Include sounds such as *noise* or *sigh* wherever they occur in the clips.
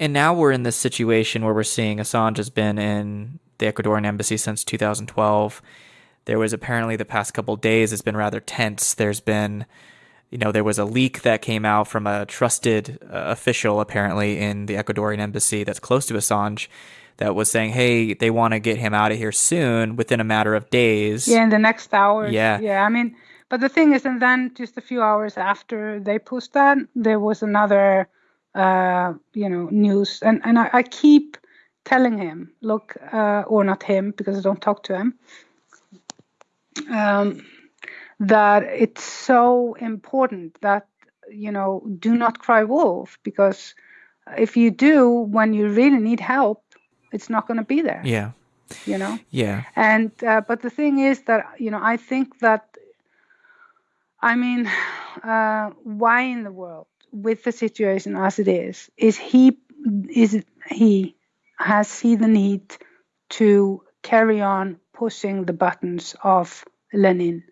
and now we're in this situation where we're seeing Assange has been in the Ecuadorian embassy since 2012. There was apparently the past couple days has been rather tense. There's been, you know, there was a leak that came out from a trusted uh, official apparently in the Ecuadorian embassy that's close to Assange that was saying, "Hey, they want to get him out of here soon, within a matter of days." Yeah, in the next hour. Yeah, yeah. I mean, but the thing is, and then just a few hours after they pushed that, there was another, uh, you know, news, and and I, I keep telling him, look, uh, or not him because I don't talk to him, um, that it's so important that you know do not cry wolf because if you do when you really need help it's not going to be there. Yeah. You know. Yeah. And uh, but the thing is that you know I think that I mean, *sighs* uh, why in the world, with the situation as it is, is he is he has he the need to carry on pushing the buttons of Lenin?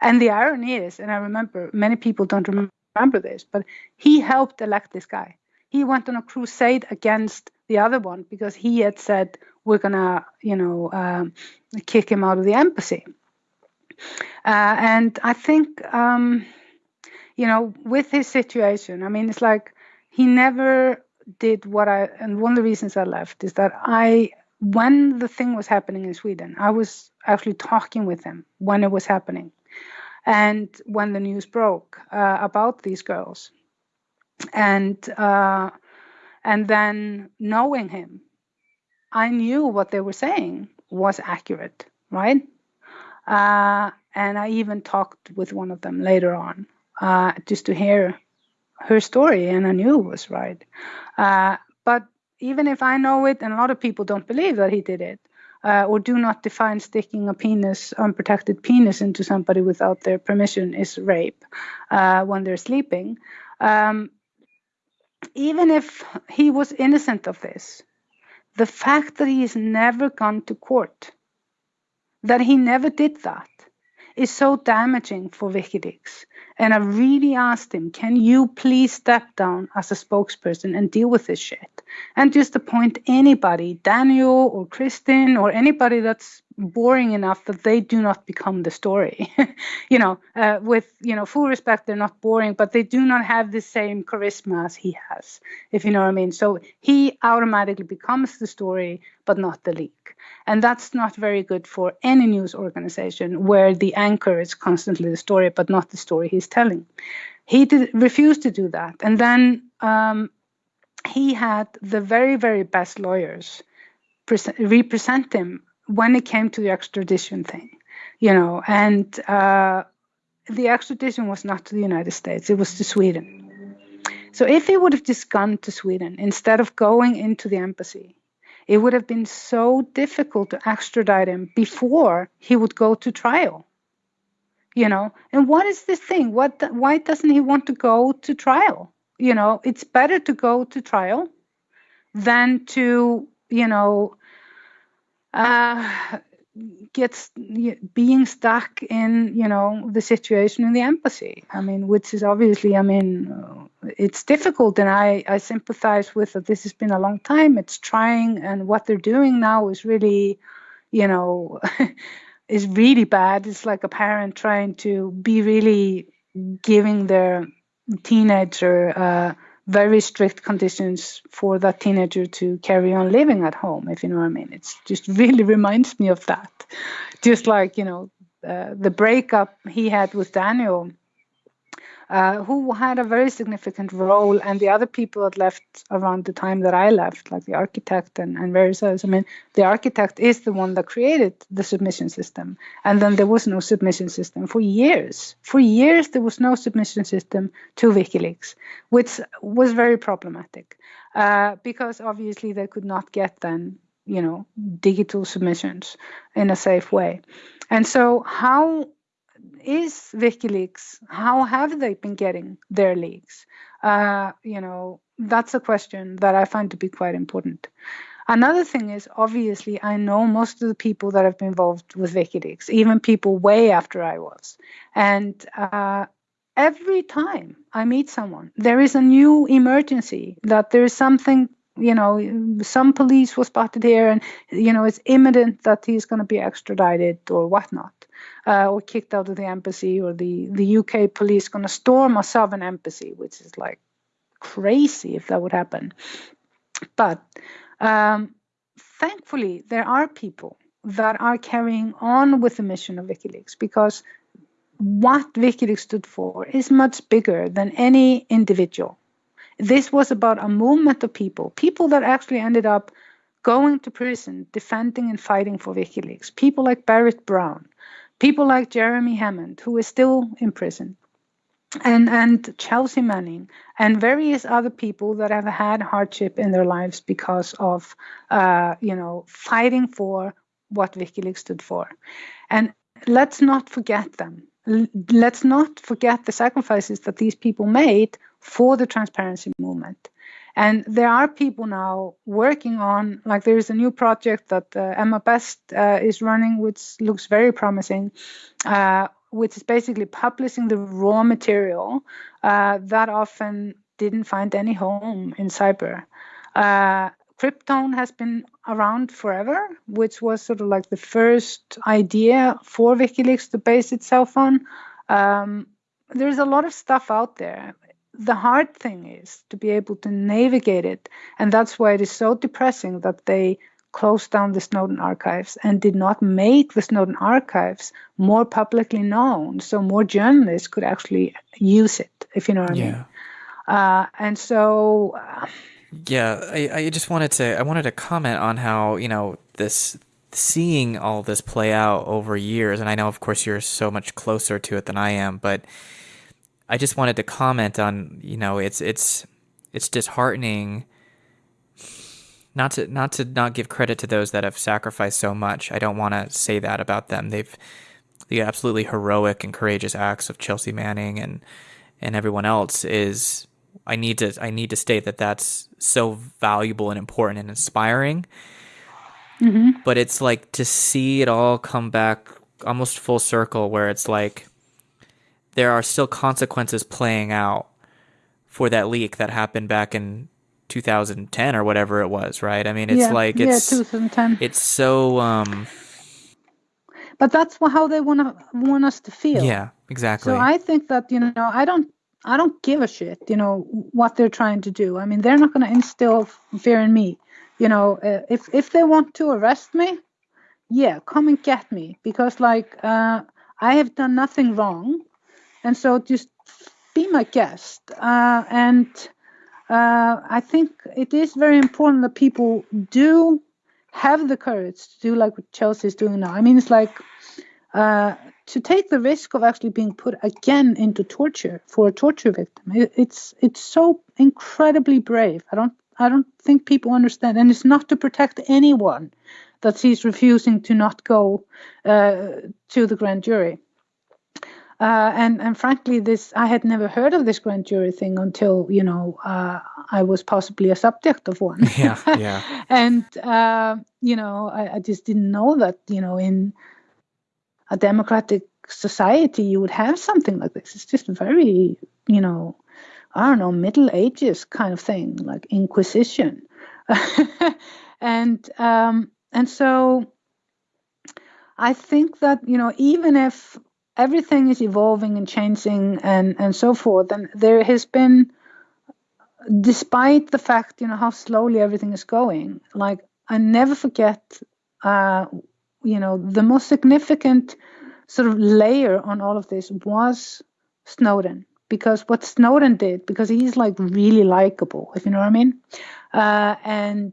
And the irony is, and I remember many people don't remember this, but he helped elect this guy. He went on a crusade against the other one because he had said we're gonna you know um, kick him out of the embassy uh, and i think um, you know with his situation i mean it's like he never did what i and one of the reasons i left is that i when the thing was happening in sweden i was actually talking with him when it was happening and when the news broke uh, about these girls and uh, and then knowing him, I knew what they were saying was accurate, right? Uh, and I even talked with one of them later on uh, just to hear her story, and I knew it was right. Uh, but even if I know it, and a lot of people don't believe that he did it, uh, or do not define sticking a penis, unprotected penis, into somebody without their permission is rape uh, when they're sleeping. Um, even if he was innocent of this, the fact that he has never gone to court, that he never did that, is so damaging for WikiLeaks. And I really asked him, can you please step down as a spokesperson and deal with this shit? And just appoint anybody, Daniel or Kristinn or anybody that's boring enough that they do not become the story. *laughs* you know, uh, with you know full respect, they're not boring, but they do not have the same charisma as he has, if you know what I mean. So he automatically becomes the story, but not the leak, and that's not very good for any news organization where the anchor is constantly the story, but not the story he's telling. He did, refused to do that, and then um, he had the very very best lawyers represent him when it came to the extradition thing, you know, and uh, the extradition was not to the United States, it was to Sweden. So if he would have just gone to Sweden instead of going into the embassy, it would have been so difficult to extradite him before he would go to trial. You know, and what is this thing? What? Why doesn't he want to go to trial? You know, it's better to go to trial than to, you know, uh, gets being stuck in you know the situation in the embassy. I mean which is obviously i mean it's difficult and i i sympathize with that this has been a long time. It's trying and what they're doing now is really you know *laughs* is really bad. It's like a parent trying to be really giving their teenager uh, very strict conditions for that teenager to carry on living at home, if you know what I mean. It just *laughs* really reminds me of that. Just like, you know, uh, the breakup he had with Daniel uh, who had a very significant role, and the other people that left around the time that I left, like the architect and, and various others. I mean, the architect is the one that created the submission system, and then there was no submission system for years. For years, there was no submission system to WikiLeaks, which was very problematic uh, because obviously they could not get then, you know, digital submissions in a safe way. And so, how is WikiLeaks? How have they been getting their leaks? Uh, you know, that's a question that I find to be quite important. Another thing is obviously I know most of the people that have been involved with WikiLeaks, even people way after I was, and uh, every time I meet someone, there is a new emergency that there is something you know some police was spotted here and you know it's imminent that he's going to be extradited or whatnot uh, or kicked out of the embassy or the the uk police going to storm a sovereign embassy which is like crazy if that would happen but um, thankfully there are people that are carrying on with the mission of wikileaks because what wikileaks stood for is much bigger than any individual this was about a movement of people, people that actually ended up going to prison, defending and fighting for WikiLeaks. People like Barrett Brown, people like Jeremy Hammond, who is still in prison, and and Chelsea Manning, and various other people that have had hardship in their lives because of, uh, you know, fighting for what WikiLeaks stood for, and let's not forget them. Let's not forget the sacrifices that these people made for the transparency movement. And there are people now working on, like there is a new project that uh, Emma Best uh, is running, which looks very promising, uh, which is basically publishing the raw material uh, that often didn't find any home in cyber. Uh, Cryptome has been around forever, which was sort of like the first idea for WikiLeaks to base itself on. Um, there's a lot of stuff out there the hard thing is to be able to navigate it. And that's why it is so depressing that they closed down the Snowden archives and did not make the Snowden archives more publicly known so more journalists could actually use it, if you know what yeah. I mean. Uh, and so. Uh, yeah, I, I just wanted to I wanted to comment on how you know this seeing all this play out over years, and I know of course you're so much closer to it than I am, but I just wanted to comment on, you know, it's it's it's disheartening not to not to not give credit to those that have sacrificed so much. I don't want to say that about them. They've the absolutely heroic and courageous acts of Chelsea Manning and and everyone else is I need to I need to state that that's so valuable and important and inspiring. Mm-hmm. But it's like to see it all come back almost full circle where it's like there are still consequences playing out for that leak that happened back in 2010 or whatever it was, right? I mean, it's yeah, like it's yeah, 2010. It's so um but that's how they want to want us to feel. Yeah, exactly. So I think that you know, I don't I don't give a shit, you know, what they're trying to do. I mean, they're not going to instill fear in me. You know, uh, if if they want to arrest me, yeah, come and get me because like uh I have done nothing wrong and so just be my guest. Uh, and uh, I think it is very important that people do have the courage to do like what Chelsea is doing now. I mean, it's like uh, to take the risk of actually being put again into torture for a torture victim. It, it's it's so incredibly brave. I don't I don't think people understand, and it's not to protect anyone that he's refusing to not go uh, to the grand jury. Uh, and and frankly, this I had never heard of this grand jury thing until you know uh, I was possibly a subject of one. *laughs* Yeah, *laughs* yeah. and uh, you know, I, I, just didn't know that you know in a democratic society you would have something like this. It's just very you know, I don't know, Middle Ages kind of thing, like Inquisition, *laughs* and um, and so. I think that you know even if everything is evolving and changing and and so forth. And there has been despite the fact you know how slowly everything is going like i never forget uh you know the most significant sort of layer on all of this was snowden. Because what snowden did because he's like really likable if you know what i mean. Uh and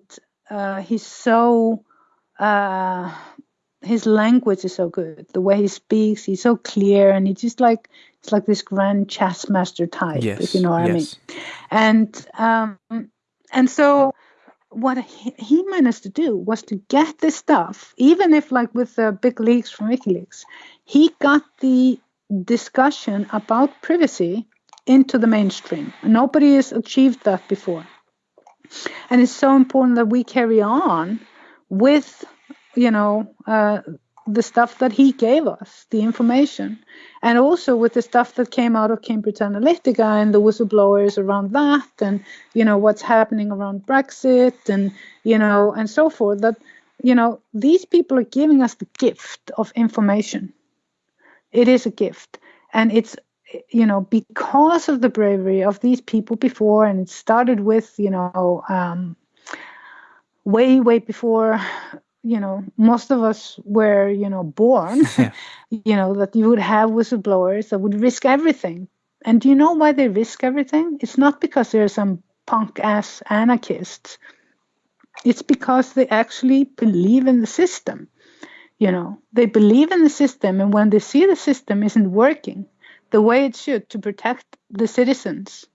uh he's so uh his language is so good. The way he speaks, he's so clear, and he's just like it's like this grand chess master type, yes, if you know what yes. I mean. And um, and so what he, he, managed to do was to get this stuff, even if like with the big leaks from WikiLeaks, he got the discussion about privacy into the mainstream. Nobody has achieved that before. And it's so important that we carry on with you know, uh, the stuff that he gave us, the information, and also with the stuff that came out of Cambridge Analytica and the whistleblowers around that, and you know what's happening around Brexit, and you know, and so forth. That you know these people are giving us the gift of information. It is a gift, and it's you know because of the bravery of these people before, and it started with you know. Um, way way before you know most of us were you know born *laughs* yeah. *laughs* you know that you would have whistleblowers that would risk everything. And do you know why they risk everything? It's not because they're some punk ass anarchists. It's because they actually believe in the system you know. They believe in the system and when they see the system isn't working the way it should to protect the citizens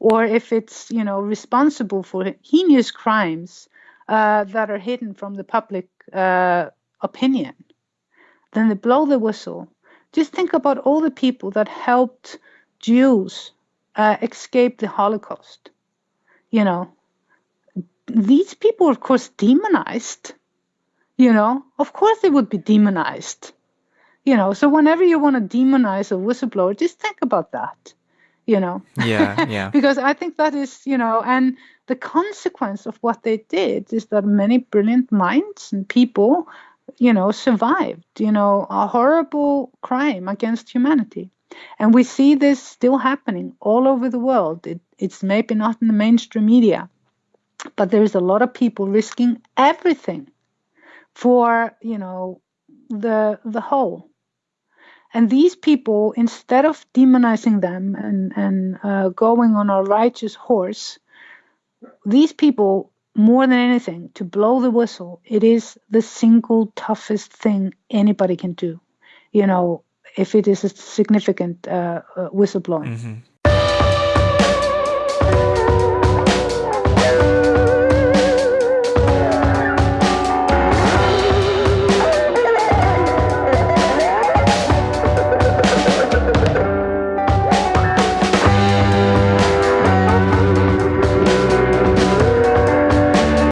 or if it's you know responsible for heinous crimes uh, that are hidden from the public uh, opinion. Then they blow the whistle. Just think about all the people that helped Jews uh, escape the Holocaust. You know, these people, of course, demonized. You know, of course they would be demonized. You know, so whenever you want to demonize a whistleblower, just think about that. You know. Yeah, *laughs* yeah. because I think that is, you know, and the consequence of what they did is that many brilliant minds and people, you know, survived, you know, a horrible crime against humanity. And we see this still happening all over the world. It, it's maybe not in the mainstream media, but there's a lot of people risking everything for, you know, the the whole. And these people, instead of demonizing them and, and uh, going on a righteous horse, these people, more than anything, to blow the whistle, it is the single toughest thing anybody can do, you know, if it is a significant uh, uh whistleblowing. Mm-hmm.